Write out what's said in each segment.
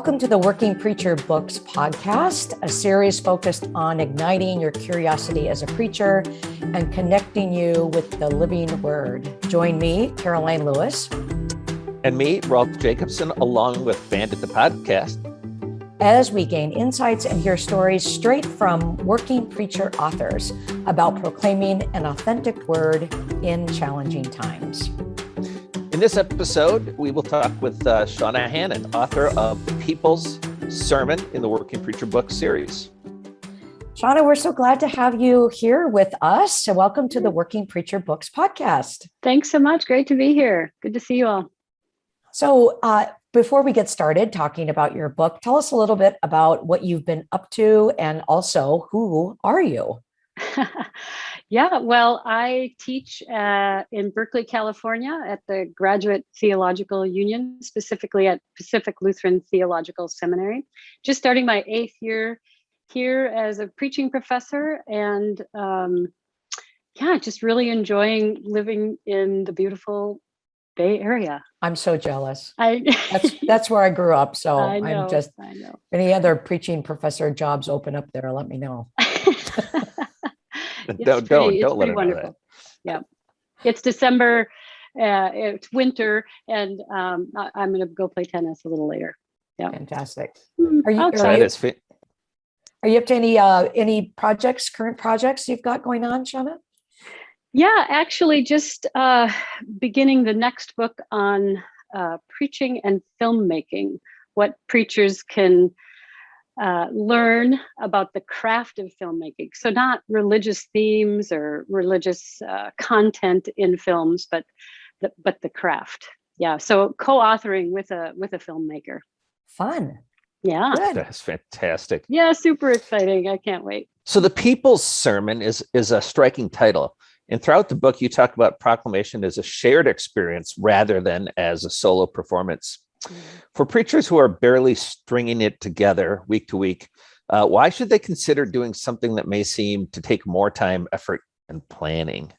Welcome to the Working Preacher Books podcast, a series focused on igniting your curiosity as a preacher and connecting you with the living word. Join me, Karoline Lewis. And me, Rolf Jacobson, along with Bandit the podcast. As we gain insights and hear stories straight from working preacher authors about proclaiming an authentic word in challenging times. In this episode, we will talk with uh, Shauna Hannan, author of The People's Sermon in the Working Preacher Book series. Shauna, we're so glad to have you here with us. So, welcome to the Working Preacher Books podcast. Thanks so much. Great to be here. Good to see you all. So, uh, before we get started talking about your book, tell us a little bit about what you've been up to and also who are you? Yeah, well, I teach uh, in Berkeley, California at the Graduate Theological Union, specifically at Pacific Lutheran Theological Seminary. Just starting my eighth year here as a preaching professor and um, yeah, just really enjoying living in the beautiful Bay Area. I'm so jealous. I that's that's where I grew up. So I am just I know. any other preaching professor jobs open up there, let me know. don't pretty, don't don't let it wonderful. Yeah, it's December. Uh, it's winter, and um, I, am going to go play tennis a little later. Yeah, fantastic. Hmm, are you, are you, are you up to any uh, any projects, current projects you've got going on, Shauna? Yeah, actually, just uh, beginning the next book on uh, preaching and filmmaking. What preachers can uh, learn about the craft of filmmaking. So not religious themes or religious uh, content in films, but the, but the craft. Yeah. So co-authoring with a with a filmmaker. Fun. Yeah. Good. That's fantastic. Yeah, super exciting. I can't wait. So the People's Sermon is is a striking title. And throughout the book, you talk about proclamation as a shared experience rather than as a solo performance. Mm-hmm. For preachers who are barely stringing it together week to week, uh, why should they consider doing something that may seem to take more time, effort, and planning?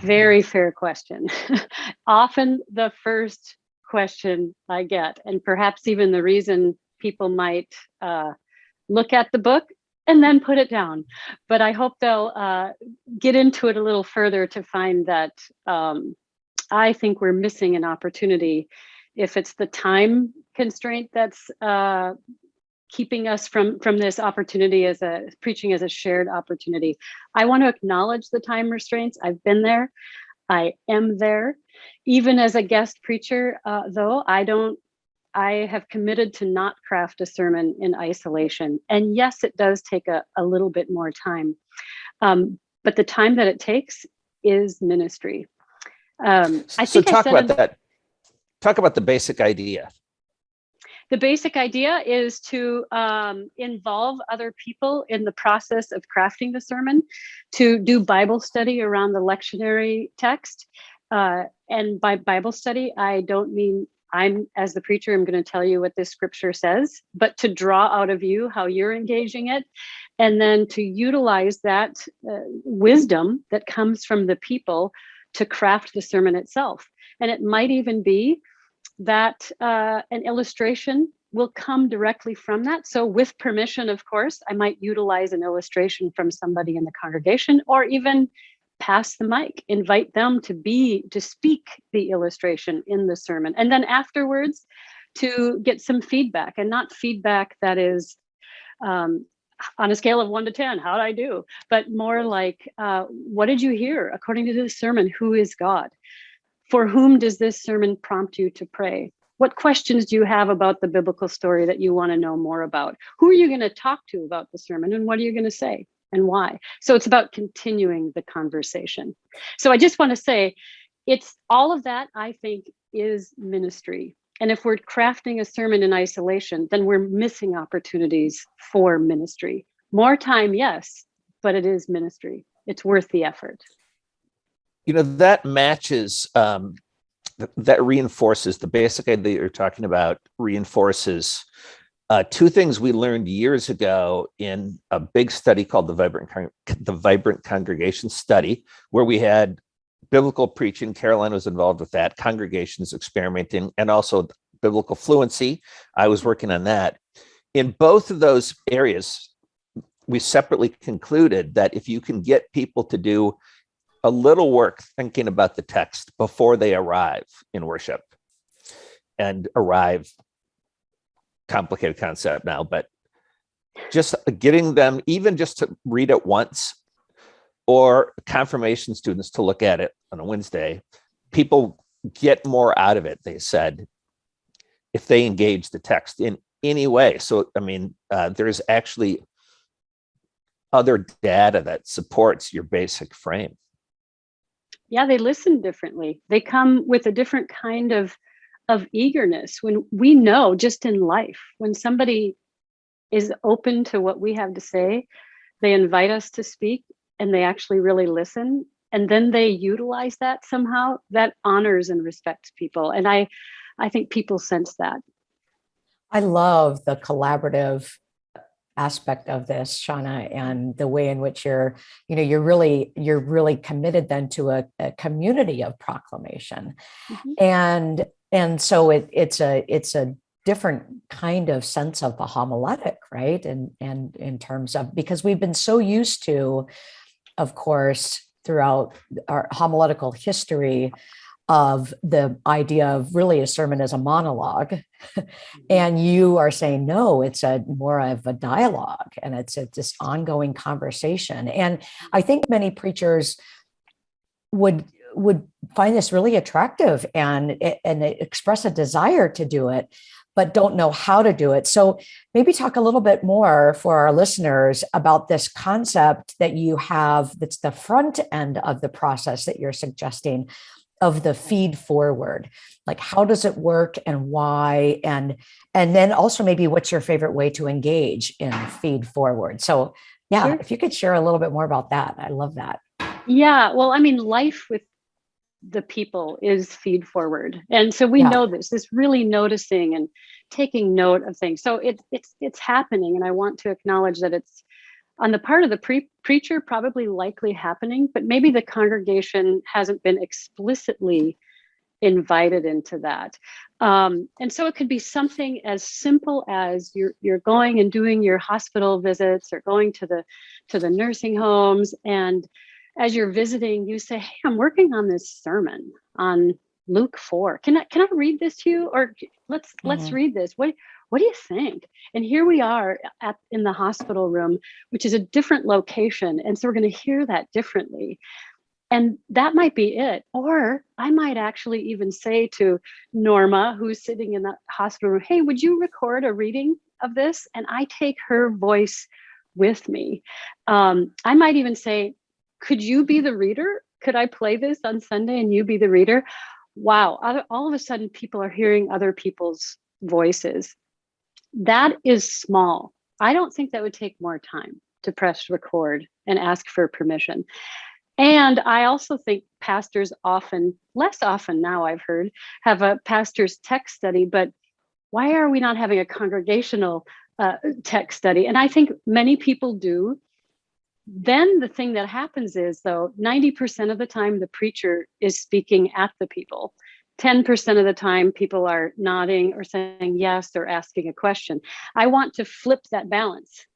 Very fair question. Often the first question I get, and perhaps even the reason people might uh, look at the book and then put it down. But I hope they'll uh, get into it a little further to find that um, I think we're missing an opportunity if it's the time constraint that's uh, keeping us from from this opportunity as a preaching as a shared opportunity. I want to acknowledge the time restraints. I've been there. I am there. Even as a guest preacher, uh, though, I don't, I have committed to not craft a sermon in isolation. And yes, it does take a, a little bit more time. Um, but the time that it takes is ministry. Um, I so talk about that talk about the basic idea. The basic idea is to um, involve other people in the process of crafting the sermon, to do Bible study around the lectionary text. Uh, and by Bible study, I don't mean I'm, as the preacher, I'm going to tell you what this scripture says, but to draw out of you how you're engaging it, and then to utilize that uh, wisdom that comes from the people to craft the sermon itself. And it might even be that uh, an illustration will come directly from that. So with permission, of course, I might utilize an illustration from somebody in the congregation or even pass the mic, invite them to be, to speak the illustration in the sermon. And then afterwards to get some feedback and not feedback that is um, on a scale of one to 10, how'd I do? But more like, uh, what did you hear? According to the sermon, who is God? For whom does this sermon prompt you to pray? What questions do you have about the biblical story that you want to know more about? Who are you going to talk to about the sermon and what are you going to say and why? So it's about continuing the conversation. So I just want to say it's all of that I think is ministry. And if we're crafting a sermon in isolation, then we're missing opportunities for ministry. More time, yes, but it is ministry. It's worth the effort you know that matches um, th that reinforces the basic idea you're talking about reinforces uh, two things we learned years ago in a big study called the vibrant the vibrant congregation study where we had biblical preaching karoline was involved with that congregations experimenting and also biblical fluency. I was working on that. In both of those areas, we separately concluded that if you can get people to do a little work thinking about the text before they arrive in worship and arrive. Complicated concept now but just getting them even just to read it once or confirmation students to look at it on a wednesday people get more out of it they said if they engage the text in any way. So i mean uh, there's actually other data that supports your basic frame yeah they listen differently. They come with a different kind of of eagerness when we know just in life when somebody is open to what we have to say they invite us to speak and they actually really listen and then they utilize that somehow that honors and respects people. And i i think people sense that. I love the collaborative aspect of this shauna and the way in which you're you know you're really you're really committed then to a, a community of proclamation mm-hmm. and and so it it's a it's a different kind of sense of the homiletic right and and in terms of because we've been so used to of course throughout our homiletical history of the idea of really a sermon as a monologue. Mm-hmm. and you are saying no it's a more of a dialogue and it's, it's this ongoing conversation. And i think many preachers would would find this really attractive and and express a desire to do it but don't know how to do it. So maybe talk a little bit more for our listeners about this concept that you have that's the front end of the process that you're suggesting of the feed forward. Like how does it work and why? And and then also maybe what's your favorite way to engage in feed forward? So yeah sure. if you could share a little bit more about that i love that. Yeah well i mean life with the people is feed forward. And so we yeah. know this this really noticing and taking note of things. So it, it's it's happening and i want to acknowledge that it's on the part of the pre- preacher probably likely happening but maybe the congregation hasn't been explicitly invited into that. Um, and so it could be something as simple as you're you're going and doing your hospital visits or going to the to the nursing homes and as you're visiting you say hey i'm working on this sermon on luke 4 can i can i read this to you or let's mm-hmm. let's read this what what do you think? And here we are at in the hospital room, which is a different location. And so we're going to hear that differently. And that might be it. Or I might actually even say to Norma, who's sitting in the hospital room, hey, would you record a reading of this? And I take her voice with me. Um, I might even say, could you be the reader? Could I play this on Sunday and you be the reader? Wow, all of a sudden people are hearing other people's voices that is small. I don't think that would take more time to press record and ask for permission. And I also think pastors often, less often now I've heard, have a pastor's text study, but why are we not having a congregational uh, text study? And I think many people do. Then the thing that happens is, though, 90% of the time the preacher is speaking at the people. 10% of the time people are nodding or saying yes or asking a question. I want to flip that balance.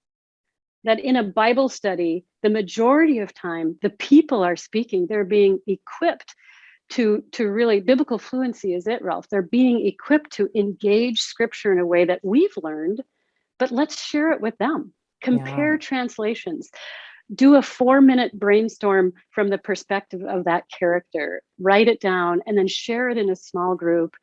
That in a Bible study, the majority of time, the people are speaking, they're being equipped to, to really, biblical fluency is it, Rolf. They're being equipped to engage scripture in a way that we've learned, but let's share it with them. Compare yeah. translations do a four minute brainstorm from the perspective of that character, write it down, and then share it in a small group.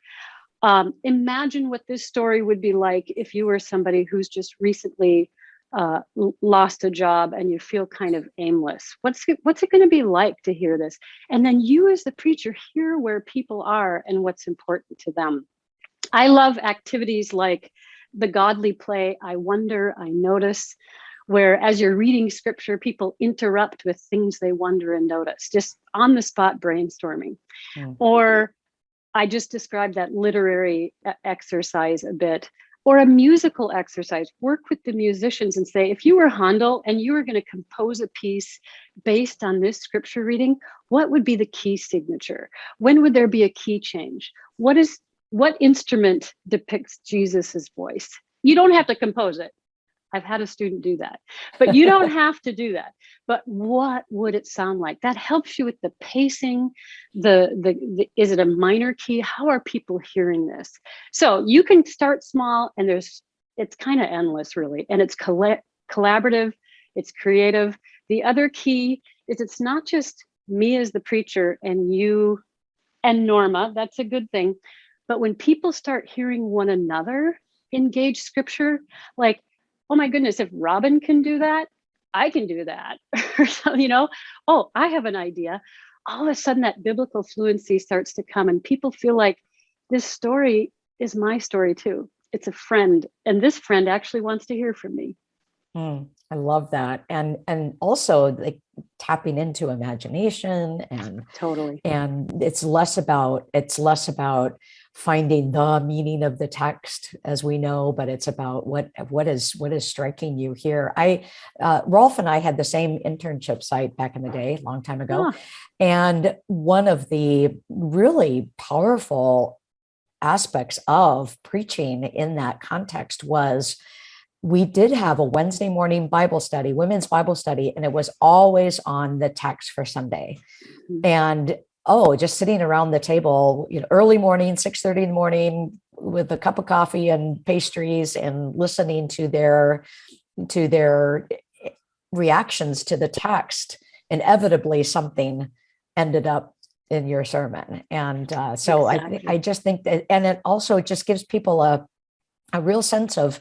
Um, imagine what this story would be like if you were somebody who's just recently uh, lost a job and you feel kind of aimless. What's it, what's it going to be like to hear this? And then you, as the preacher, hear where people are and what's important to them. I love activities like the godly play. I wonder, I notice where as you're reading scripture, people interrupt with things they wonder and notice, just on the spot brainstorming. Mm. Or I just described that literary exercise a bit, or a musical exercise. Work with the musicians and say, if you were Handel and you were going to compose a piece based on this scripture reading, what would be the key signature? When would there be a key change? What is what instrument depicts Jesus's voice? You don't have to compose it. I've had a student do that, but you don't have to do that. But what would it sound like? That helps you with the pacing. The, the the is it a minor key? How are people hearing this? So you can start small, and there's it's kind of endless, really, and it's coll collaborative. It's creative. The other key is it's not just me as the preacher and you and Norma. That's a good thing. But when people start hearing one another engage scripture, like oh my goodness, if Robin can do that, I can do that. you know, oh, I have an idea. All of a sudden that biblical fluency starts to come and people feel like this story is my story too. It's a friend. And this friend actually wants to hear from me. Mm, I love that. And and also like tapping into imagination and totally. And it's less about it's less about finding the meaning of the text as we know, but it's about what what is what is striking you here. I uh, Rolf and I had the same internship site back in the day, long time ago. Huh. And one of the really powerful aspects of preaching in that context was we did have a Wednesday morning Bible study, women's Bible study, and it was always on the text for Sunday. Mm -hmm. And oh, just sitting around the table, you know, early morning, 6 30 in the morning with a cup of coffee and pastries and listening to their to their reactions to the text, inevitably something ended up in your sermon. And uh, so exactly. I, I just think that, and it also just gives people a, a real sense of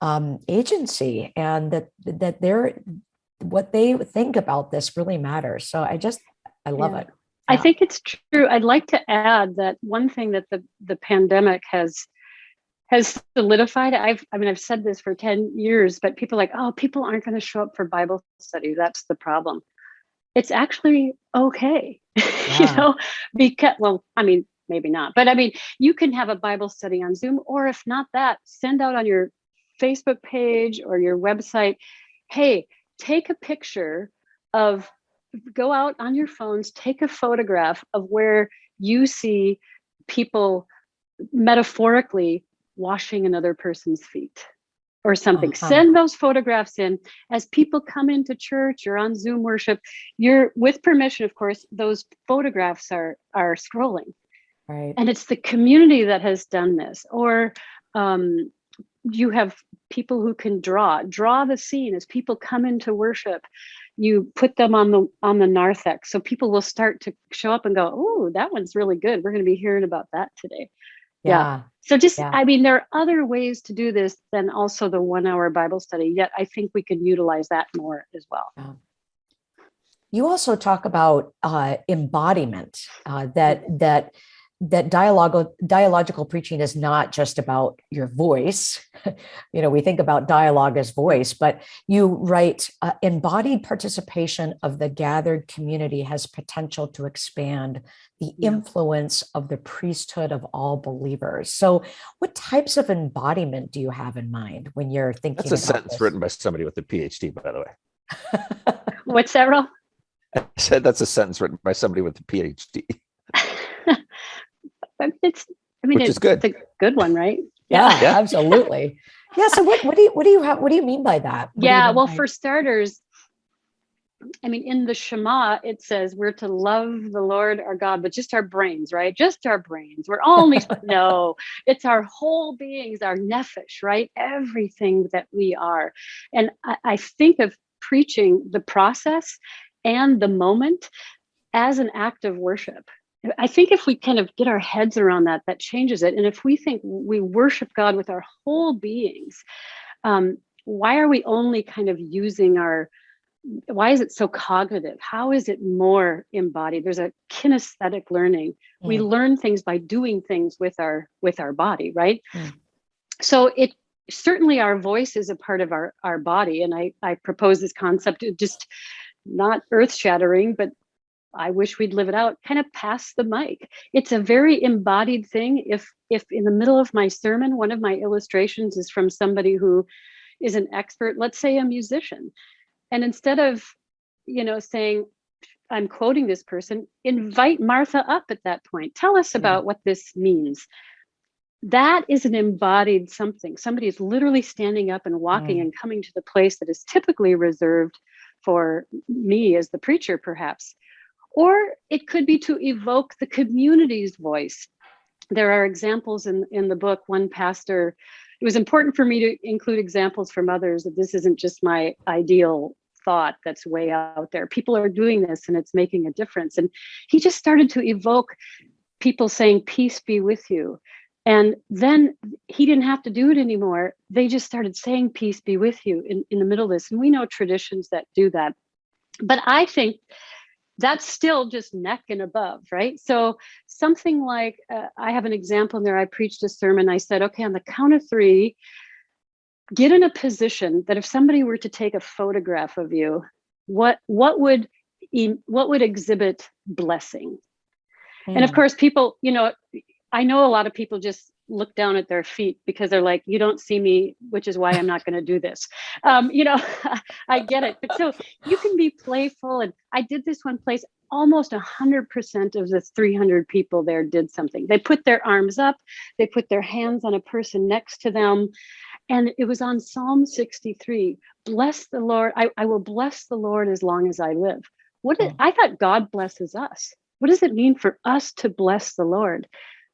um, agency and that, that they're, what they think about this really matters. So I just, I love yeah. it. I think it's true. I'd like to add that one thing that the, the pandemic has has solidified. I've I mean I've said this for 10 years, but people like, oh, people aren't going to show up for Bible study. That's the problem. It's actually okay. Yeah. you know, because well, I mean, maybe not, but I mean, you can have a Bible study on Zoom, or if not that, send out on your Facebook page or your website, hey, take a picture of go out on your phones, take a photograph of where you see people metaphorically washing another person's feet or something. -huh. Send those photographs in as people come into church or on Zoom worship. You're with permission, of course, those photographs are are scrolling. Right. And it's the community that has done this. Or um, you have people who can draw, draw the scene. As people come into worship you put them on the on the narthex. So people will start to show up and go oh that one's really good. We're going to be hearing about that today. Yeah, yeah. so just yeah. i mean there are other ways to do this than also the one hour bible study yet i think we can utilize that more as well. Yeah. you also talk about uh, embodiment uh, that that that dialogue dialogical preaching is not just about your voice you know we think about dialogue as voice but you write uh, embodied participation of the gathered community has potential to expand the yeah. influence of the priesthood of all believers so what types of embodiment do you have in mind when you're thinking that's a sentence this? written by somebody with a phd by the way what's that Ro? i said that's a sentence written by somebody with a phd it's I mean Which it's, is good. it's a good one, right? Yeah, yeah. absolutely. Yeah. So what, what do you what do you have what do you mean by that? What yeah, well, for starters, I mean, in the Shema, it says we're to love the Lord our God, but just our brains, right? Just our brains. We're only no, it's our whole beings, our nephesh, right? Everything that we are. And I, I think of preaching the process and the moment as an act of worship. I think if we kind of get our heads around that, that changes it. And if we think we worship God with our whole beings, um, why are we only kind of using our, why is it so cognitive? How is it more embodied? There's a kinesthetic learning. Mm. We learn things by doing things with our with our body, right? Mm. So it certainly our voice is a part of our our body, and I I propose this concept just not earth shattering, but I wish we'd live it out, kind of pass the mic. It's a very embodied thing. If if in the middle of my sermon, one of my illustrations is from somebody who is an expert, let's say a musician. And instead of, you know, saying, I'm quoting this person, invite Martha up at that point. Tell us about what this means. that is an embodied something. Somebody is literally standing up and walking Mm. and coming to the place that is typically reserved for me as the preacher, perhaps. Or it could be to evoke the community's voice. There are examples in, in the book. One pastor, it was important for me to include examples from others that this isn't just my ideal thought that's way out there. People are doing this and it's making a difference. And he just started to evoke people saying, Peace be with you. And then he didn't have to do it anymore. They just started saying, Peace be with you in, in the middle of this. And we know traditions that do that. But I think that's still just neck and above, right? So something like uh, I have an example in there. I preached a sermon. I said, okay, on the count of three, get in a position that if somebody were to take a photograph of you, what what would what would exhibit blessing? And of Mm. course, people, you know, I know a lot of people just look down at their feet because they're like, you don't see me, which is why I'm not going to do this. Um, you know, I get it. But so you can be playful. And I did this one place, almost 100% of the 300 people there did something. They put their arms up, they put their hands on a person next to them. And it was on Psalm 63 Bless the Lord. I, I will bless the Lord as long as I live. What did. I thought God blesses us. What does it mean for us to bless the Lord?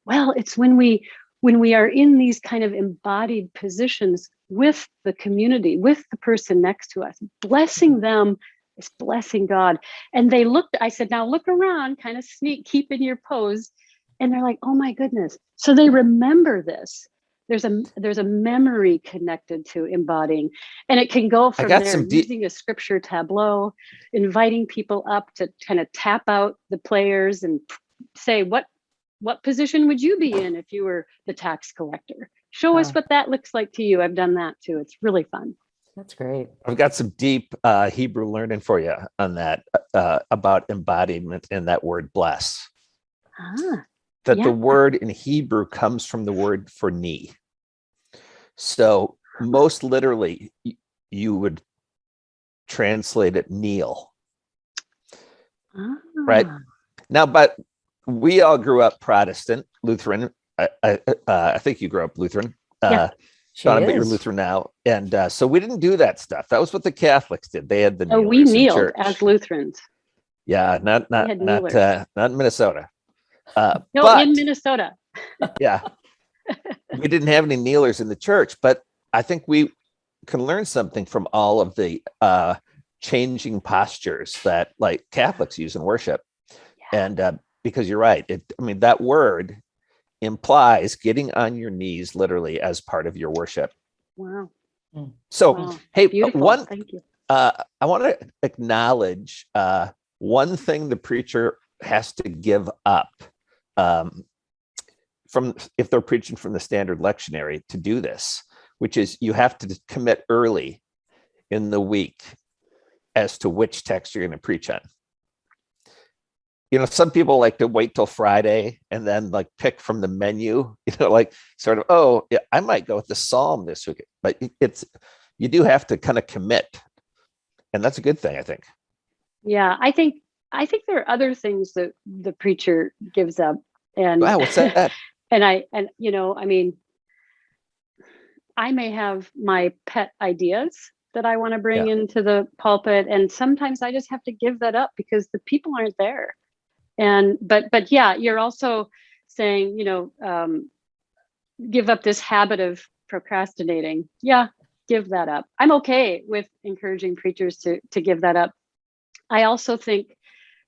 Well, it's when we when we are in these kind of embodied positions with the community, with the person next to us, blessing them is blessing God. And they looked, I said, now look around, kind of sneak, keep in your pose. And they're like, oh my goodness. So they remember this. There's a there's a memory connected to embodying. And it can go from got there some using a scripture tableau, inviting people up to kind of tap out the players and say, what what position would you be in if you were the tax collector? Show us what that looks like to you. I've done that too. It's really fun. That's great. I've got some deep uh, Hebrew learning for you on that uh, about embodiment and that word bless. Ah, That Yeah. the word in Hebrew comes from the word for knee. So most literally, you would translate it kneel. Right. ah, Now, but we all grew up Protestant, Lutheran. I, I, uh, I think you grew up Lutheran. Yeah. Uh, She but you're. Lutheran now, and uh, so we didn't do that stuff. That was what the Catholics did. They had the Oh, we kneeled church. as Lutherans. Yeah, not not not uh, not in Minnesota. Uh, No, but in Minnesota. yeah, we didn't have any kneelers in the church. But I think we can learn something from all of the uh, changing postures that like Catholics use in worship. And uh, because you're right, it I mean that word implies getting on your knees literally as part of your worship. Wow. So wow. hey, uh, Beautiful. one Thank you. uh, I want to acknowledge uh, one thing the preacher has to give up um, from if they're preaching from the standard lectionary to do this, which is you have to commit early in the week as to which text you're going to preach on. You know, some people like to wait till Friday and then like pick from the menu, you know, like sort of, oh, yeah, I might go with the Psalm this week, but it's, you do have to kind of commit and that's a good thing i think Yeah, I think I think there are other things that the preacher gives up. And wow what's that and I and you know, I mean, I may have my pet ideas that I want to bring into the pulpit, and sometimes I just have to give that up because the people aren't there. And but but yeah, you're also saying, you know, um, give up this habit of procrastinating. Yeah, give that up. I'm okay with encouraging preachers to to give that up. I also think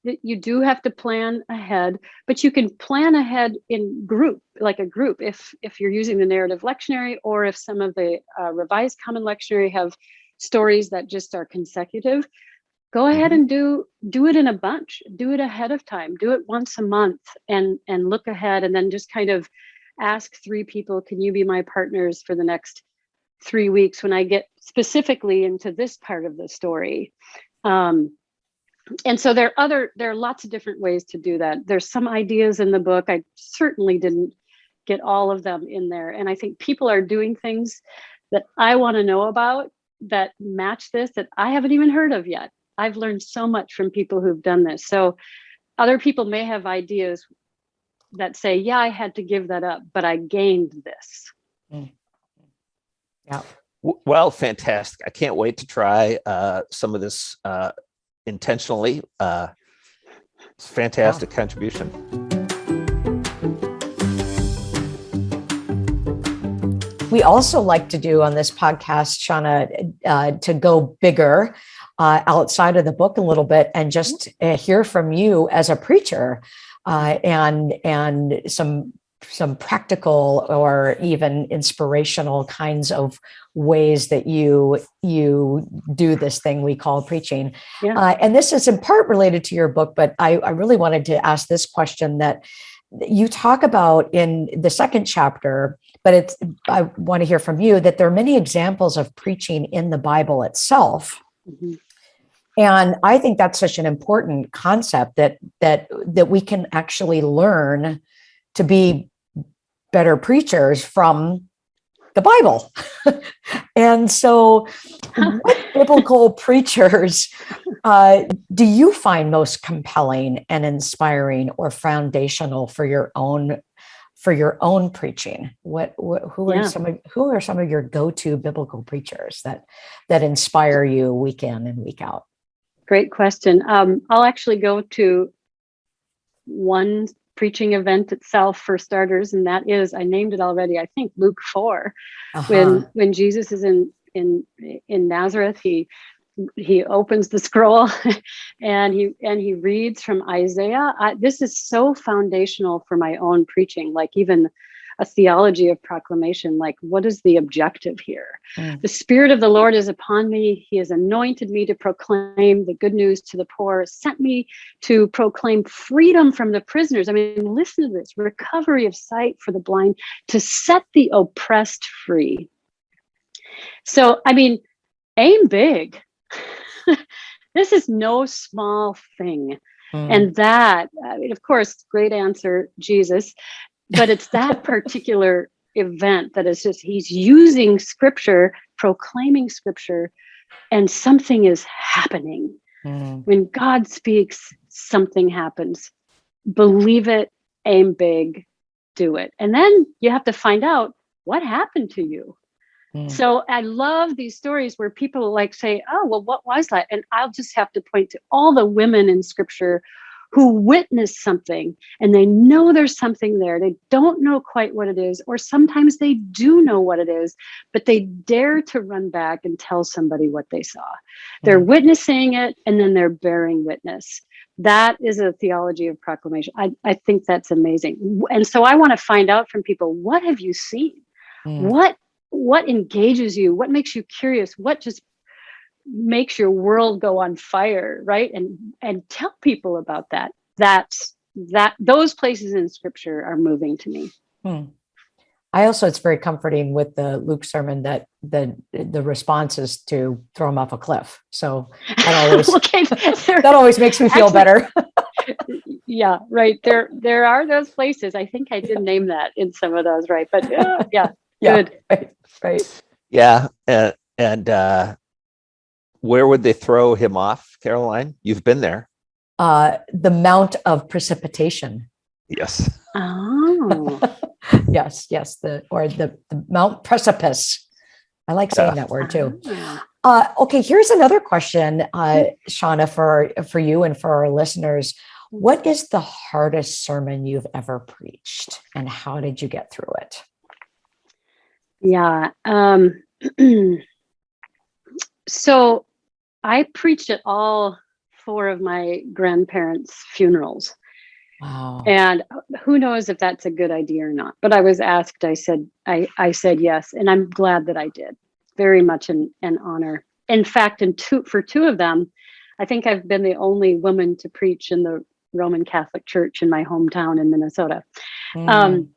that you do have to plan ahead, but you can plan ahead in group, like a group, if if you're using the narrative lectionary, or if some of the uh, revised common lectionary have stories that just are consecutive. Go ahead and do do it in a bunch. Do it ahead of time. Do it once a month, and and look ahead, and then just kind of ask three people, can you be my partners for the next three weeks when I get specifically into this part of the story? Um, and so there are other there are lots of different ways to do that there's some ideas in the book i certainly didn't get all of them in there and i think people are doing things that i want to know about that match this that i haven't even heard of yet i've learned so much from people who've done this so other people may have ideas that say, yeah, I had to give that up, but I gained this. Mm. Yeah. Well, fantastic. I can't wait to try uh, some of this uh, intentionally. Uh, it's fantastic yeah. contribution. We also like to do on this podcast, Shauna, uh, to go bigger uh, outside of the book a little bit and just uh, hear from you as a preacher uh, and and some some practical or even inspirational kinds of ways that you you do this thing we call preaching yeah. uh, and this is in part related to your book but I, I really wanted to ask this question that you talk about in the second chapter but it's i want to hear from you that there are many examples of preaching in the bible itself mm -hmm. And I think that's such an important concept that that that we can actually learn to be better preachers from the Bible. and so what biblical preachers uh, do you find most compelling and inspiring or foundational for your own for your own preaching what, what who are yeah. some of who are some of your go-to biblical preachers that that inspire you week in and week out Great question. Um, I'll actually go to one preaching event itself for starters, and that is I named it already. I think Luke 4 uh -huh. when when Jesus is in in in Nazareth, he he opens the scroll and he and he reads from Isaiah. I, this is so foundational for my own preaching. Like even a theology of proclamation like what is the objective here? Mm. the spirit of the lord is upon me. He has anointed me to proclaim the good news to the poor sent me to proclaim freedom from the prisoners. I mean listen to this recovery of sight for the blind to set the oppressed free. So i mean aim big. This is no small thing. Mm. and that I mean, of course great answer jesus but it's that particular event that is just he's using scripture proclaiming scripture and something is happening. Mm. when god speaks something happens. Believe it aim big do it. And then you have to find out what happened to you. Mm. so i love these stories where people like say oh well what was that? And i'll just have to point to all the women in scripture who witness something and they know there's something there. They don't know quite what it is, or sometimes they do know what it is, but they dare to run back and tell somebody what they saw. They're mm. witnessing it and then they're bearing witness. That is a theology of proclamation. I, I think that's amazing. And so I want to find out from people, what have you seen? Mm. What what engages you? What makes you curious? What just makes your world go on fire right? And and tell people about that. That's that those places in scripture are moving to me. Hmm. i also it's very comforting with the luke sermon that the the response is to throw him off a cliff. So that always okay, that always makes me feel actually, better. Yeah right. There there are those places. I think i did name that in some of those right? But uh, yeah yeah good. right, right. yeah uh, and uh where would they throw him off, Karoline? You've been there. Uh, the mount of precipitation. Yes. Oh. yes, yes. The or the, the Mount Precipice. I like saying yeah. that word too. Ah. Uh, okay, here's another question, uh, Shauna, for for you and for our listeners. What is the hardest sermon you've ever preached, and how did you get through it? Yeah. Um, so I preached at all four of my grandparents' funerals. Wow. And who knows if that's a good idea or not. But I was asked, I said, I, I said yes. And I'm glad that I did. Very much an, an honor. In fact, in two for two of them, I think I've been the only woman to preach in the Roman Catholic Church in my hometown in Minnesota. Mm. Um,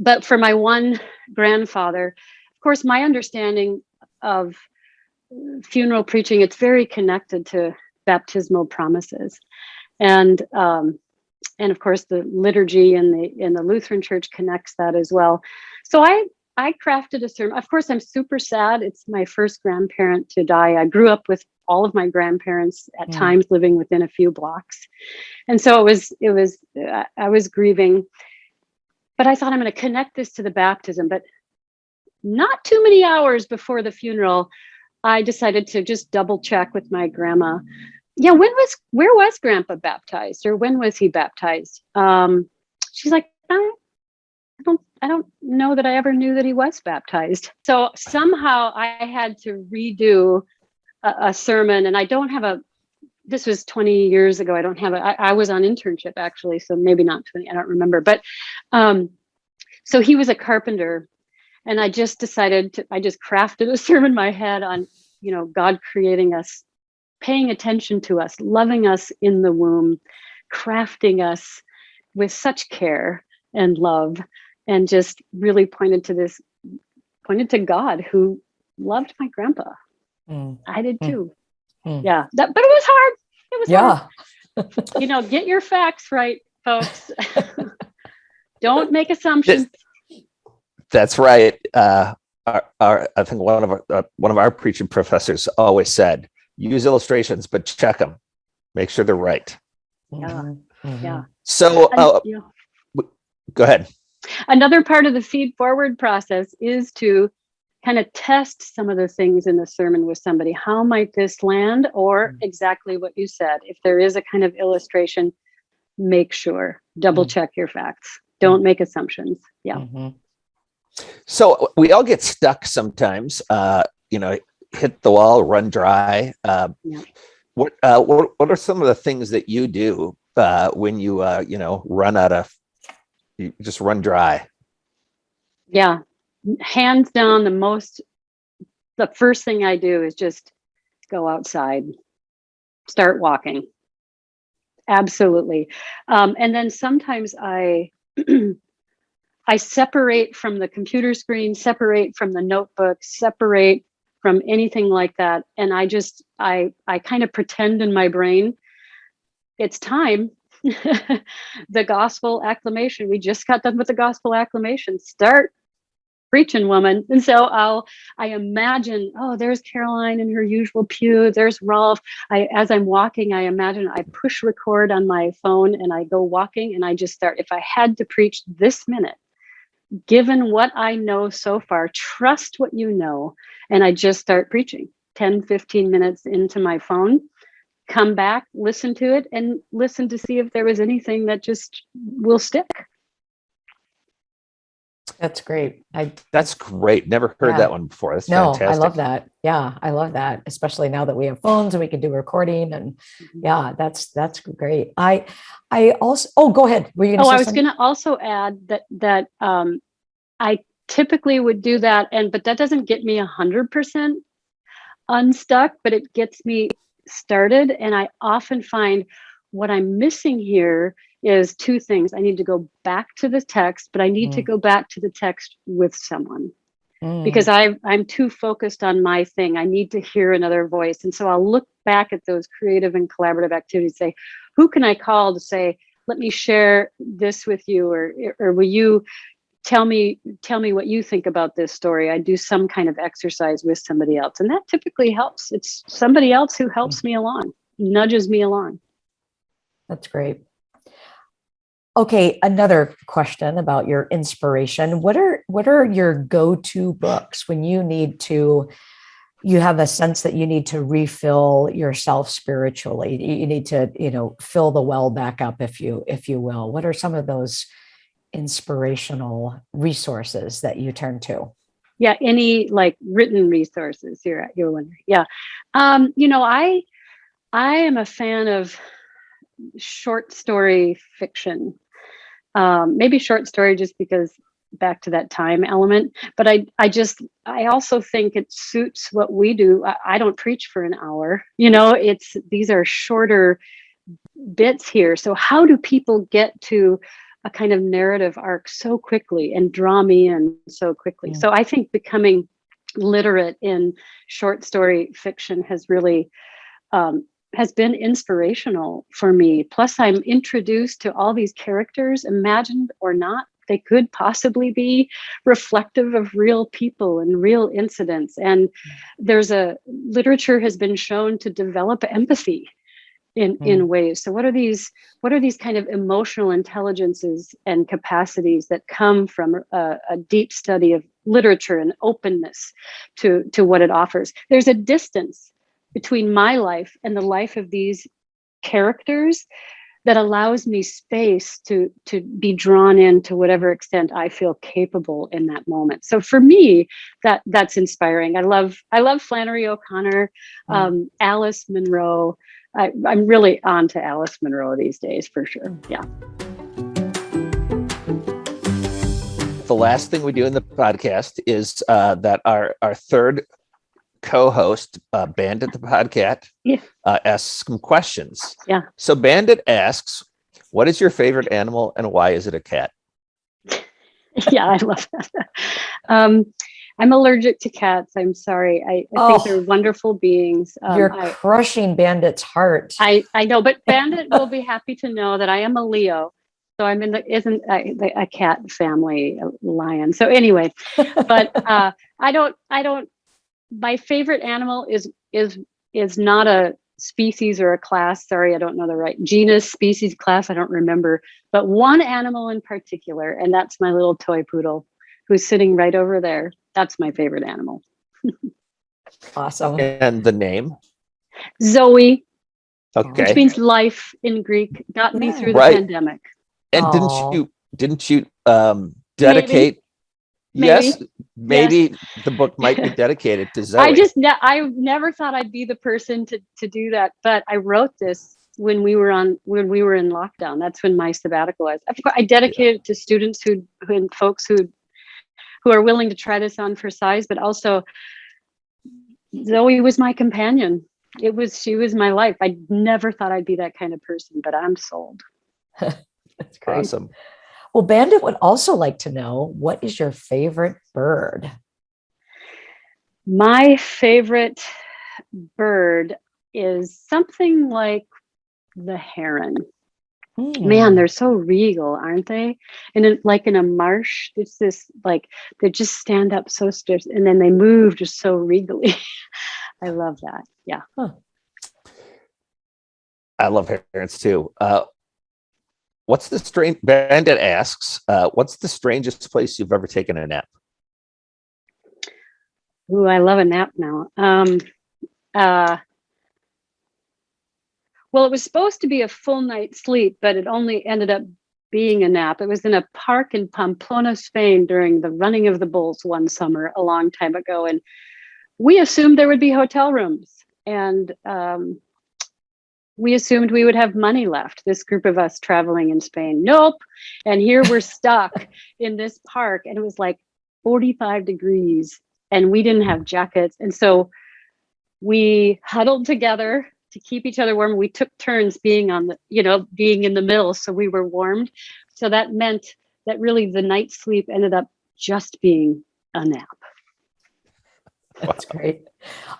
but for my one grandfather, of course, my understanding of funeral preaching, it's very connected to baptismal promises. And um, and of course the liturgy in the in the Lutheran church connects that as well. So I I crafted a sermon. Of course, I'm super sad. It's my first grandparent to die. I grew up with all of my grandparents at mm. times living within a few blocks. And so it was, it was, I was grieving. but I thought I'm going to connect this to the baptism. But not too many hours before the funeral, I decided to just double check with my grandma. Yeah, when was where was Grandpa baptized, or when was he baptized? Um, she's like, I don't, I don't know that I ever knew that he was baptized. So somehow I had to redo a, a sermon, and I don't have a. This was 20 years ago. I don't have a. I, I was on internship actually, so maybe not 20. I don't remember, but um, so he was a carpenter and i just decided to i just crafted a sermon in my head on you know god creating us paying attention to us loving us in the womb crafting us with such care and love and just really pointed to this pointed to god who loved my grandpa. Mm. i did too. Mm. yeah. That, but it was hard. It was yeah. hard. you know get your facts right folks. Don't make assumptions that's right. Uh, our, our, I think one of our, uh, one of our preaching professors always said, use illustrations, but check them, make sure they're right. Yeah, mm-hmm. yeah. So, uh, yeah. go ahead. Another part of the feed forward process is to kind of test some of the things in the sermon with somebody. How might this land? Or mm-hmm. exactly what you said. If there is a kind of illustration, make sure, double mm-hmm. check your facts. Don't make assumptions. Yeah. Mm -hmm. So we all get stuck sometimes, uh, you know, hit the wall, run dry. Uh, yeah. What, uh, what, what are some of the things that you do uh, when you, uh, you know, run out of, you just run dry? Yeah, hands down the most, the first thing I do is just go outside, start walking. Absolutely. Um, and then sometimes I, I separate from the computer screen, separate from the notebook, separate from anything like that. And I just, I, I kind of pretend in my brain, it's time. the gospel acclamation. We just got done with the gospel acclamation. Start preaching woman. And so I'll, I imagine, oh, there's Karoline in her usual pew. There's Rolf. I, as I'm walking, I imagine I push record on my phone and I go walking and I just start, if I had to preach this minute, given what I know so far, trust what you know. And I just start preaching 10, 15 minutes into my phone, come back, listen to it, and listen to see if there was anything that just will stick. That's great. I That's great. Never heard yeah. that one before. That's no, fantastic. I love that. Yeah, I love that. Especially now that we have phones and we can do recording and mm-hmm. yeah, that's that's great. I I also oh go ahead. Were you Oh, I was going to also add that that um I typically would do that and but that doesn't get me a hundred percent unstuck, but it gets me started. And I often find what I'm missing here is two things. I need to go back to the text, but I need mm. to go back to the text with someone mm. because I, I'm too focused on my thing. I need to hear another voice. And so I'll look back at those creative and collaborative activities, say, who can I call to say, let me share this with you, or, or will you tell me tell me what you think about this story i do some kind of exercise with somebody else and that typically helps it's somebody else who helps mm. me along nudges me along that's great okay another question about your inspiration what are what are your go-to books when you need to you have a sense that you need to refill yourself spiritually you need to you know fill the well back up if you if you will what are some of those inspirational resources that you turn to? Yeah, any like written resources you're you're wondering. Yeah. Um, you know, I I am a fan of short story fiction. Um, maybe short story just because back to that time element but i i just i also think it suits what we do I, I, don't preach for an hour you know it's these are shorter bits here so how do people get to a kind of narrative arc so quickly and draw me in so quickly. Yeah. So I think becoming literate in short story fiction has really um, has been inspirational for me. Plus, I'm introduced to all these characters, imagined or not. They could possibly be reflective of real people and real incidents. And there's a literature has been shown to develop empathy in Mm. in ways so what are these what are these kind of emotional intelligences and capacities that come from a, a deep study of literature and openness to to what it offers there's a distance between my life and the life of these characters that allows me space to to be drawn in to whatever extent I feel capable in that moment. So for me, that that's inspiring. I love I love Flannery O'Connor, Mm. um, Alice Munro. I, I'm really on to Alice Munro these days for sure. Yeah. The last thing we do in the podcast is uh, that our our third co-host, uh, Bandit the podcast Yeah. uh, asks some questions. Yeah. So Bandit asks, "What is your favorite animal, and why is it a cat?" yeah, I love that. Um, I'm allergic to cats. I'm sorry. I, I Oh. think they're wonderful beings. Um, You're I, crushing Bandit's heart. I, I know, but Bandit will be happy to know that I am a Leo. So I'm in the isn't a, the- a cat family a lion. So anyway, but uh, I don't I don't. My favorite animal is is is not a species or a class. Sorry, I don't know the right genus, species, class. I don't remember. But one animal in particular, and that's my little toy poodle, who's sitting right over there. That's my favorite animal. awesome. And the name. Zoe, Okay. which means life in Greek, got me Yeah. through the Right. pandemic. And Aw. didn't you didn't you um, dedicate? Yes, maybe the book might be dedicated to Zoe. I just ne- I never thought I'd be the person to to do that, but I wrote this when we were on when we were in lockdown. That's when my sabbatical was. Of course, I dedicated it to students who who and folks who who are willing to try this on for size, but also Zoe was my companion. It was she was my life. I never thought I'd be that kind of person, but I'm sold. That's great. awesome. Well, Bandit would also like to know what is your favorite bird? My favorite bird is something like the heron. Man, Hmm. they're so regal, aren't they? And it, like in a marsh, it's this like they just stand up so stiff and then they move just so regally. I love that. Yeah. I love herons too. Uh, what's the strange? Bandit asks, uh, "What's the strangest place you've ever taken a nap?" Ooh, I love a nap now. Um, uh, well, it was supposed to be a full night's sleep, but it only ended up being a nap. It was in a park in Pamplona, Spain during the running of the bulls one summer a long time ago. And we assumed there would be hotel rooms. And um, we assumed we would have money left, this group of us traveling in Spain. Nope. And here we're stuck in this park. And it was like 45 degrees and we didn't have jackets. And so we huddled together to keep each other warm. We took turns being on the, you know, being in the middle. So we were warmed. So that meant that really the night's sleep ended up just being a nap. That's great.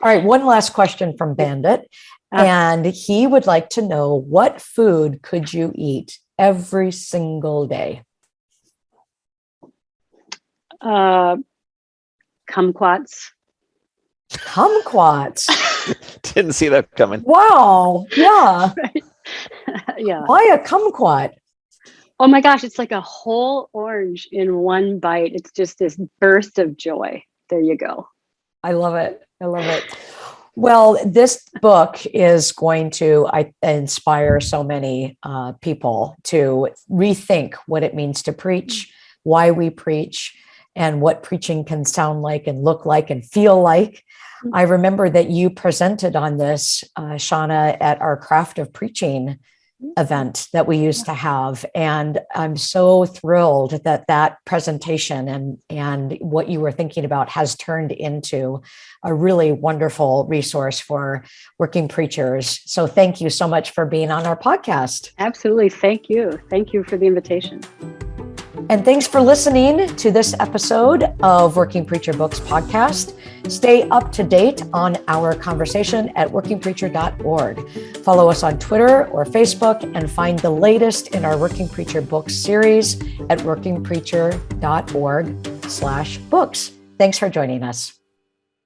All right, one last question from Bandit. Uh, And he would like to know what food could you eat every single day? Uh, kumquats. Kumquats. Didn't see that coming. Wow. Yeah. yeah. Why a kumquat? Oh my gosh, it's like a whole orange in one bite. It's just this burst of joy. There you go. I love it. I love it. Well, this book is going to I, inspire so many uh, people to rethink what it means to preach, why we preach, and what preaching can sound like and look like and feel like. I remember that you presented on this, uh, Shauna, at our Craft of Preaching event that we used to have and i'm so thrilled that that presentation and and what you were thinking about has turned into a really wonderful resource for working preachers so thank you so much for being on our podcast Absolutely. Thank you. Thank you for the invitation. And thanks for listening to this episode of working preacher books podcast. Stay up to date on our conversation at workingpreacher.org follow us on twitter or facebook and find the latest in our working preacher books series at workingpreacher.org slash books. Thanks for joining us